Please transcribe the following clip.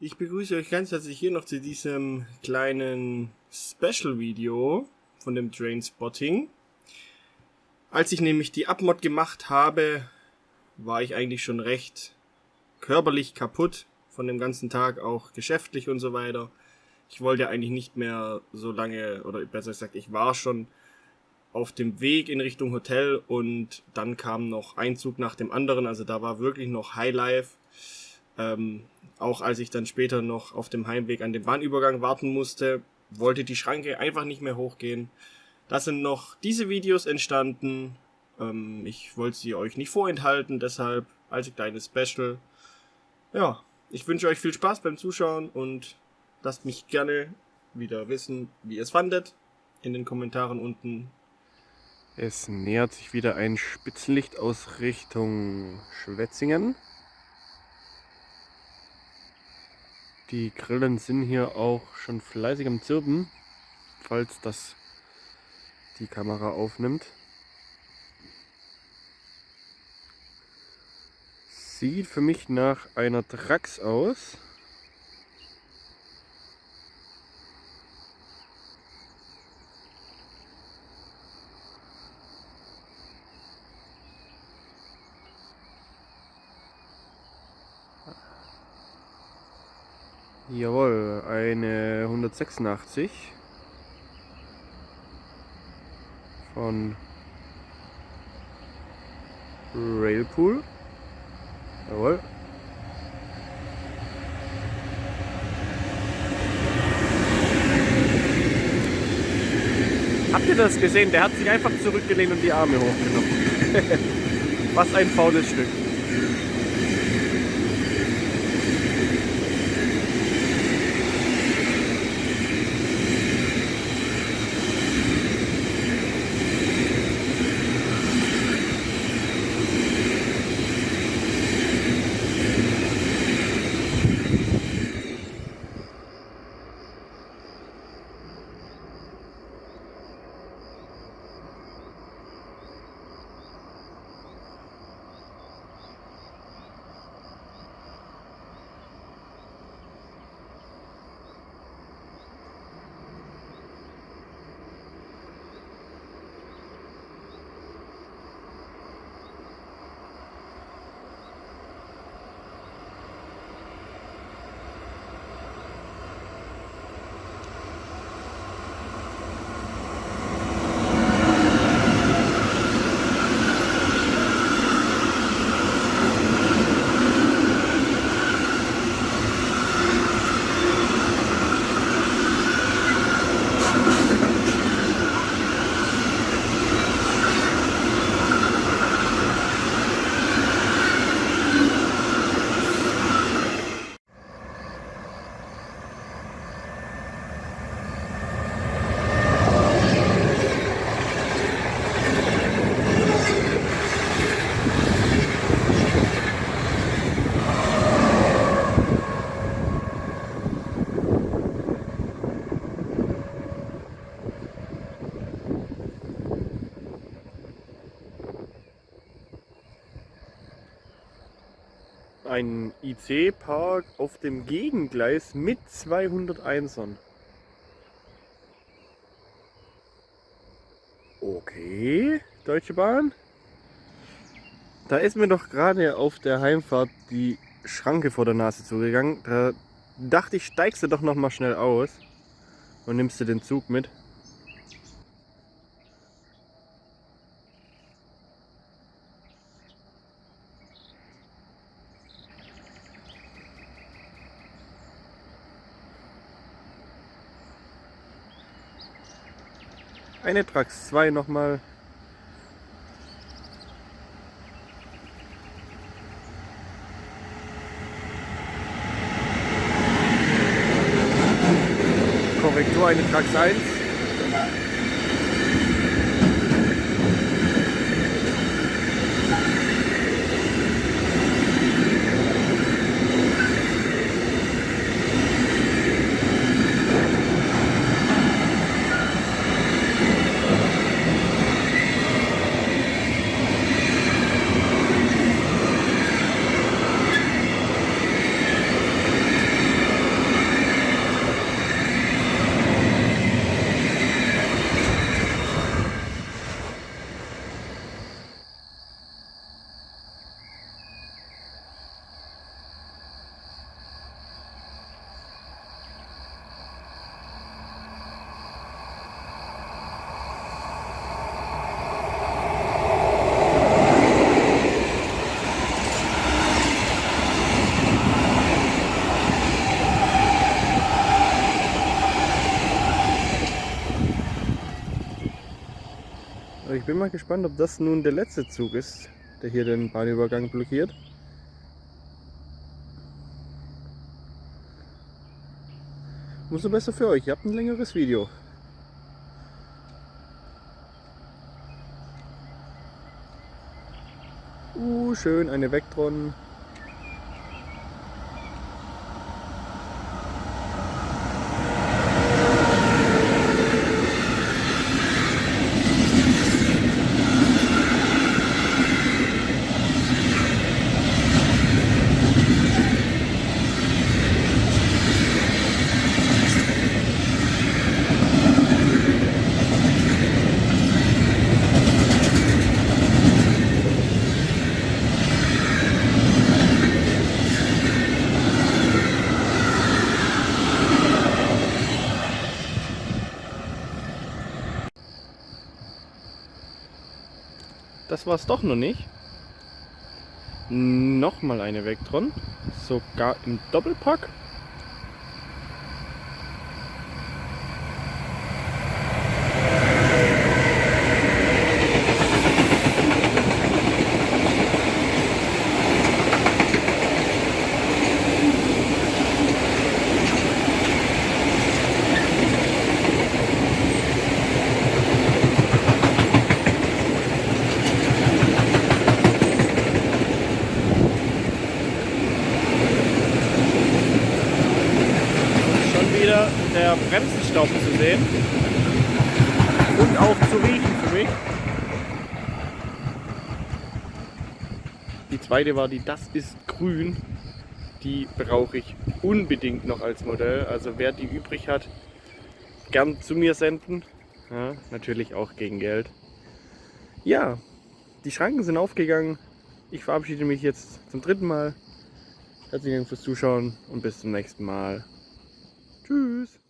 Ich begrüße euch ganz herzlich hier noch zu diesem kleinen Special-Video von dem Drain Spotting. Als ich nämlich die Abmod gemacht habe, war ich eigentlich schon recht körperlich kaputt von dem ganzen Tag, auch geschäftlich und so weiter. Ich wollte eigentlich nicht mehr so lange, oder besser gesagt, ich war schon auf dem Weg in Richtung Hotel und dann kam noch ein Zug nach dem anderen. Also da war wirklich noch Highlife. Ähm, auch als ich dann später noch auf dem Heimweg an den Bahnübergang warten musste, wollte die Schranke einfach nicht mehr hochgehen. Da sind noch diese Videos entstanden. Ähm, ich wollte sie euch nicht vorenthalten, deshalb als kleines Special. Ja, ich wünsche euch viel Spaß beim Zuschauen und lasst mich gerne wieder wissen, wie ihr es fandet. In den Kommentaren unten. Es nähert sich wieder ein Spitzenlicht aus Richtung Schwetzingen. Die Grillen sind hier auch schon fleißig am Zirpen, falls das die Kamera aufnimmt. Sieht für mich nach einer Drax aus. Jawohl, eine 186 von Railpool. Jawohl. Habt ihr das gesehen? Der hat sich einfach zurückgelehnt und die Arme hochgenommen. Was ein faules Stück. Ein IC-Park auf dem Gegengleis mit 201ern. Okay, Deutsche Bahn. Da ist mir doch gerade auf der Heimfahrt die Schranke vor der Nase zugegangen. Da dachte ich, steigst du doch noch mal schnell aus und nimmst du den Zug mit. Eine Trax 2 nochmal. Korrektur, eine Trax 1. ich bin mal gespannt, ob das nun der letzte Zug ist, der hier den Bahnübergang blockiert. Umso besser für euch, ihr habt ein längeres Video. Uh, schön, eine Vectron. Das war es doch noch nicht. Nochmal eine Vectron. Sogar im Doppelpack. Schon wieder der Bremsenstaub zu sehen. Und auch zu riechen für mich. Die zweite war die Das ist grün. Die brauche ich unbedingt noch als Modell. Also wer die übrig hat, gern zu mir senden. Ja, natürlich auch gegen Geld. Ja, die Schranken sind aufgegangen. Ich verabschiede mich jetzt zum dritten Mal. Herzlichen Dank fürs Zuschauen und bis zum nächsten Mal. Tschüss.